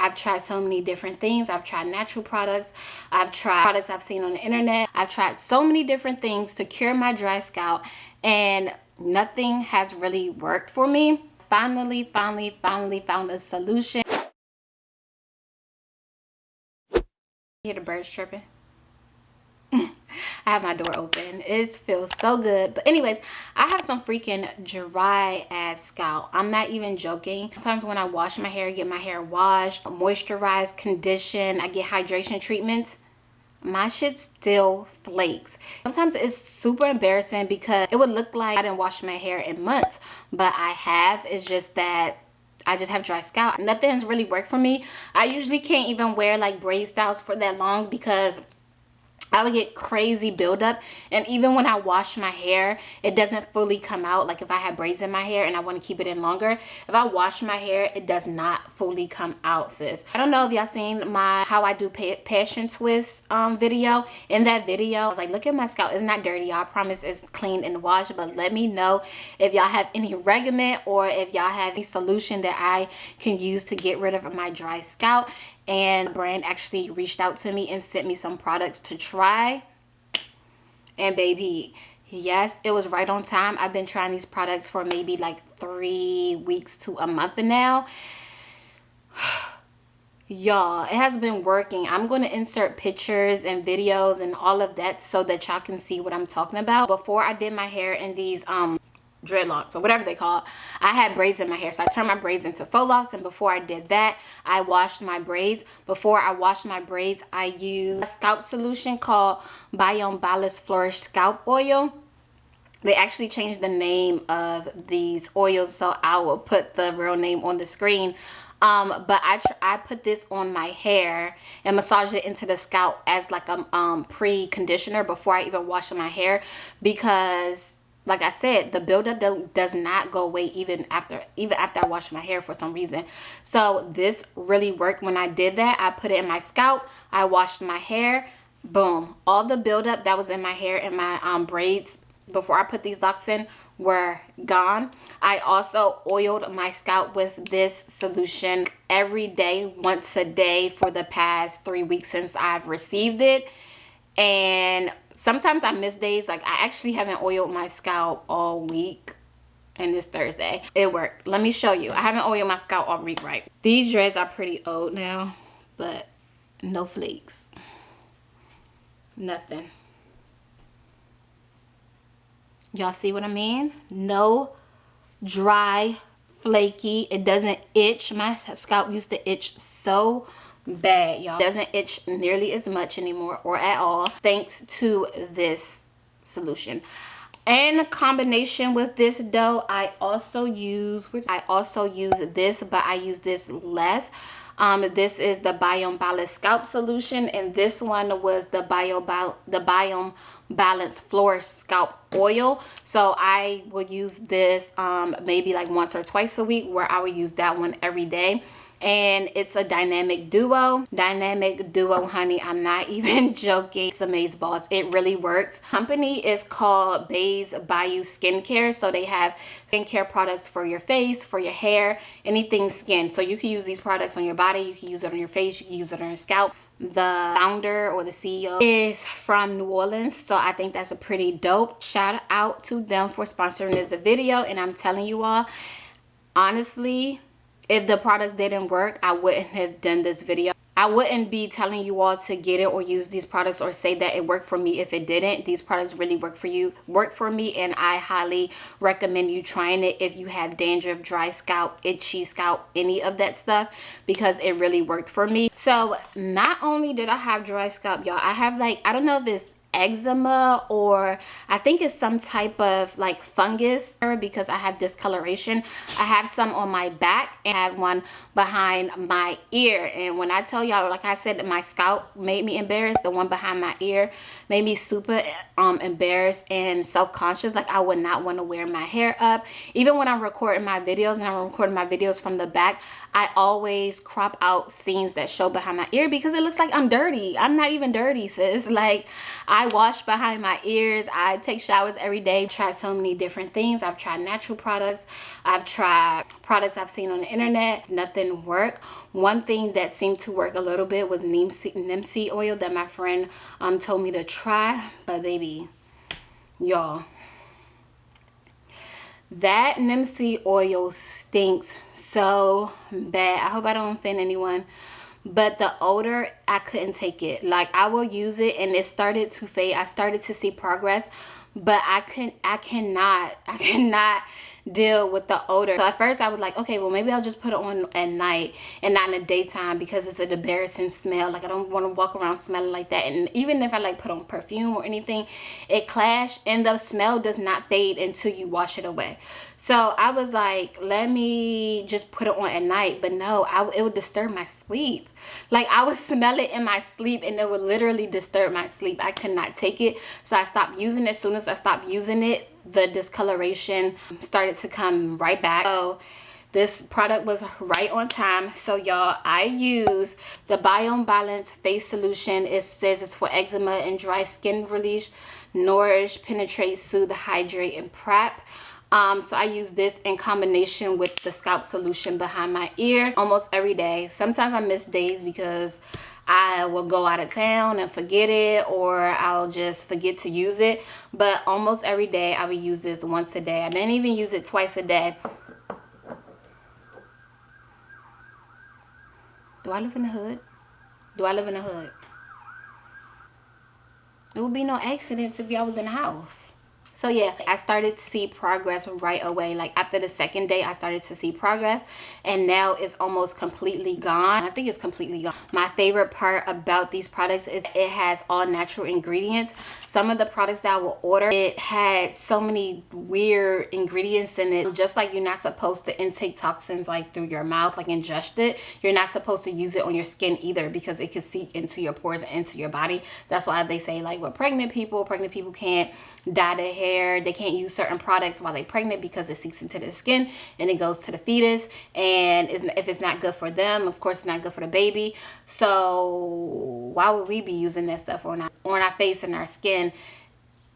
I've tried so many different things. I've tried natural products. I've tried products I've seen on the internet. I've tried so many different things to cure my dry scalp and nothing has really worked for me. Finally, finally, finally found a solution. hear the birds chirping? I have my door open. It feels so good. But anyways, I have some freaking dry ass scalp. I'm not even joking. Sometimes when I wash my hair, get my hair washed, moisturized, conditioned, I get hydration treatments my shit still flakes sometimes it's super embarrassing because it would look like i didn't wash my hair in months but i have it's just that I just have dry scalp. Nothing's really worked for me. I usually can't even wear like braid styles for that long because I would get crazy buildup. And even when I wash my hair it doesn't fully come out. Like if I have braids in my hair and I want to keep it in longer if I wash my hair it does not fully come out sis. I don't know if y'all seen my how I do passion twist um video. In that video I was like look at my scalp. It's not dirty I promise it's clean and washed. But let me know if y'all have any regimen or if y'all have any solution that I can use to get rid of my dry scalp. And brand actually reached out to me and sent me some products to try and baby yes it was right on time. I've been trying these products for maybe like three weeks to a month now. Y'all it has been working. I'm going to insert pictures and videos and all of that so that y'all can see what i'm talking about. Before i did my hair in these um dreadlocks or whatever they call it. I had braids in my hair so i turned my braids into faux locks and before i did that i washed my braids. Before i washed my braids i used a scalp solution called biome balance flourish scalp oil. They actually changed the name of these oils so i will put the real name on the screen. Um, but I, I put this on my hair and massaged it into the scalp as like a um, pre-conditioner before I even wash my hair because like I said, the buildup does not go away even after even after I wash my hair for some reason. So this really worked when I did that. I put it in my scalp. I washed my hair. Boom. All the buildup that was in my hair and my um, braids before I put these locks in were gone. I also oiled my scalp with this solution every day, once a day for the past three weeks since I've received it. And sometimes I miss days. Like I actually haven't oiled my scalp all week and it's Thursday. It worked. Let me show you. I haven't oiled my scalp all week, right? These dreads are pretty old now, but no flakes. Nothing. Y'all see what I mean? No dry, flaky. It doesn't itch. My scalp used to itch so bad y'all. Doesn't itch nearly as much anymore or at all thanks to this solution. In combination with this dough i also use i also use this but i use this less. Um, this is the biome balance scalp solution and this one was the bio the biome balance flourish scalp oil. So i would use this um, maybe like once or twice a week where i would use that one every day and it's a dynamic duo. Dynamic duo honey i'm not even joking. It's amaze balls it really works. Company is called Bays Bayou skincare. So they have skincare products for your face for your hair anything skin. So you can use these products on your body. You can use it on your face. You can use it on your scalp. The founder or the CEO is from New Orleans. So I think that's a pretty dope shout out to them for sponsoring this video. And I'm telling you all honestly if the products didn't work i wouldn't have done this video I wouldn't be telling you all to get it or use these products or say that it worked for me if it didn't. These products really work for you, work for me, and I highly recommend you trying it if you have dandruff, dry scalp, itchy scalp, any of that stuff because it really worked for me. So not only did I have dry scalp, y'all, I have like, I don't know if it's eczema or I think it's some type of like fungus because I have discoloration. I have some on my back and had one behind my ear and when I tell y'all like I said my scalp made me embarrassed the one behind my ear made me super um embarrassed and self-conscious like I would not want to wear my hair up even when I'm recording my videos and I'm recording my videos from the back I always crop out scenes that show behind my ear because it looks like I'm dirty. I'm not even dirty, sis. Like I wash behind my ears. I take showers every day. Tried so many different things. I've tried natural products. I've tried products I've seen on the internet. Nothing worked. One thing that seemed to work a little bit was neem seed, oil that my friend um, told me to try. But baby, y'all, that seed oil stinks so bad. I hope I don't offend anyone. But the odor, I couldn't take it. Like I will use it and it started to fade. I started to see progress. But I couldn't I cannot I cannot deal with the odor. So at first I was like, okay, well maybe I'll just put it on at night and not in the daytime because it's an embarrassing smell. Like I don't want to walk around smelling like that. And even if I like put on perfume or anything, it clash and the smell does not fade until you wash it away. So I was like, let me just put it on at night. But no, I, it would disturb my sleep. Like I would smell it in my sleep and it would literally disturb my sleep. I could not take it. So I stopped using it. As soon as I stopped using it, the discoloration started to come right back. So this product was right on time. So y'all i use the biome balance face solution. It says it's for eczema and dry skin release nourish penetrate soothe hydrate and prep um, so I use this in combination with the scalp solution behind my ear almost every day. Sometimes I miss days because I will go out of town and forget it or I'll just forget to use it. But almost every day I would use this once a day. I didn't even use it twice a day. Do I live in the hood? Do I live in the hood? There would be no accidents if y'all was in the house so yeah i started to see progress right away. Like after the second day i started to see progress and now it's almost completely gone. I think it's completely gone. My favorite part about these products is it has all natural ingredients. Some of the products that i will order it had so many weird ingredients in it. Just like you're not supposed to intake toxins like through your mouth like ingest it you're not supposed to use it on your skin either because it can seep into your pores and into your body. That's why they say like with pregnant people pregnant people can't dye their hair hair. They can't use certain products while they're pregnant because it seeps into the skin and it goes to the fetus. And if it's not good for them, of course, it's not good for the baby. So why would we be using that stuff on our, on our face and our skin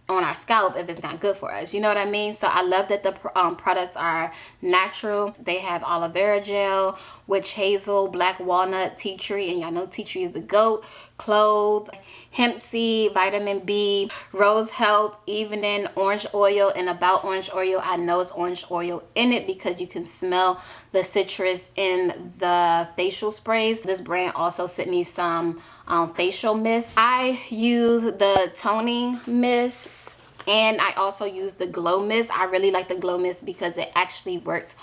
on our scalp if it's not good for us you know what i mean so i love that the um, products are natural they have aloe vera gel witch hazel black walnut tea tree and y'all know tea tree is the goat clothes hemp seed vitamin b rose health evening orange oil and about orange oil. I know it's orange oil in it because you can smell the citrus in the facial sprays. This brand also sent me some um, facial mist. I use the toning mist and I also use the glow mist. I really like the glow mist because it actually works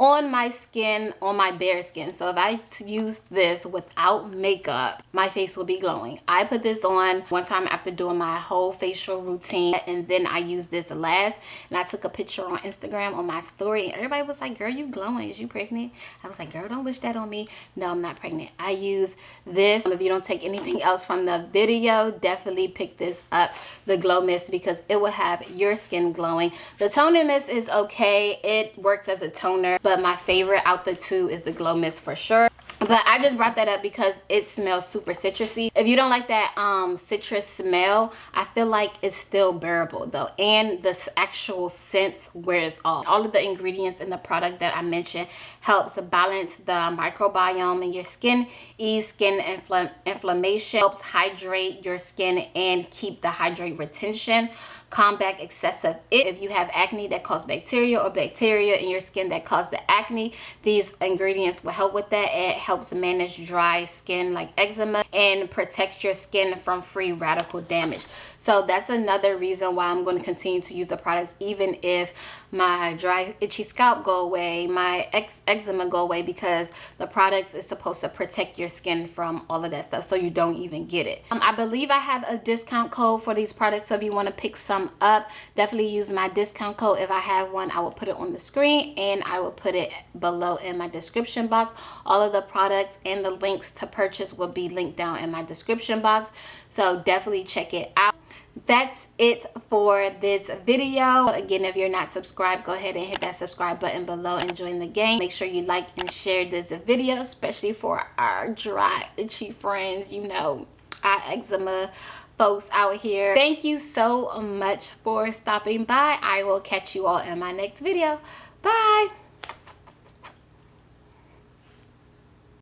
on my skin on my bare skin. So if i use this without makeup my face will be glowing. I put this on one time after doing my whole facial routine and then i used this last and i took a picture on instagram on my story and everybody was like girl you glowing. Is you pregnant? I was like girl don't wish that on me. No i'm not pregnant. I use this. If you don't take anything else from the video definitely pick this up the glow mist because it will have your skin glowing. The toner mist is okay. It works as a toner but but my favorite out the two is the glow mist for sure. But i just brought that up because it smells super citrusy. If you don't like that um citrus smell i feel like it's still bearable though. And the actual scent wears off. All of the ingredients in the product that i mentioned helps balance the microbiome in your skin ease skin infl inflammation helps hydrate your skin and keep the hydrate retention combat excessive. If you have acne that cause bacteria or bacteria in your skin that cause the acne, these ingredients will help with that. It helps manage dry skin like eczema and protect your skin from free radical damage. So that's another reason why I'm going to continue to use the products even if my dry itchy scalp go away, my ex eczema go away because the products is supposed to protect your skin from all of that stuff so you don't even get it. Um, I believe I have a discount code for these products so if you want to pick some up. Definitely use my discount code. If I have one I will put it on the screen and I will put it below in my description box. All of the products and the links to purchase will be linked down in my description box. So definitely check it out. That's it for this video. Again if you're not subscribed go ahead and hit that subscribe button below and join the gang. Make sure you like and share this video especially for our dry itchy friends. You know our eczema folks out here. Thank you so much for stopping by. I will catch you all in my next video. Bye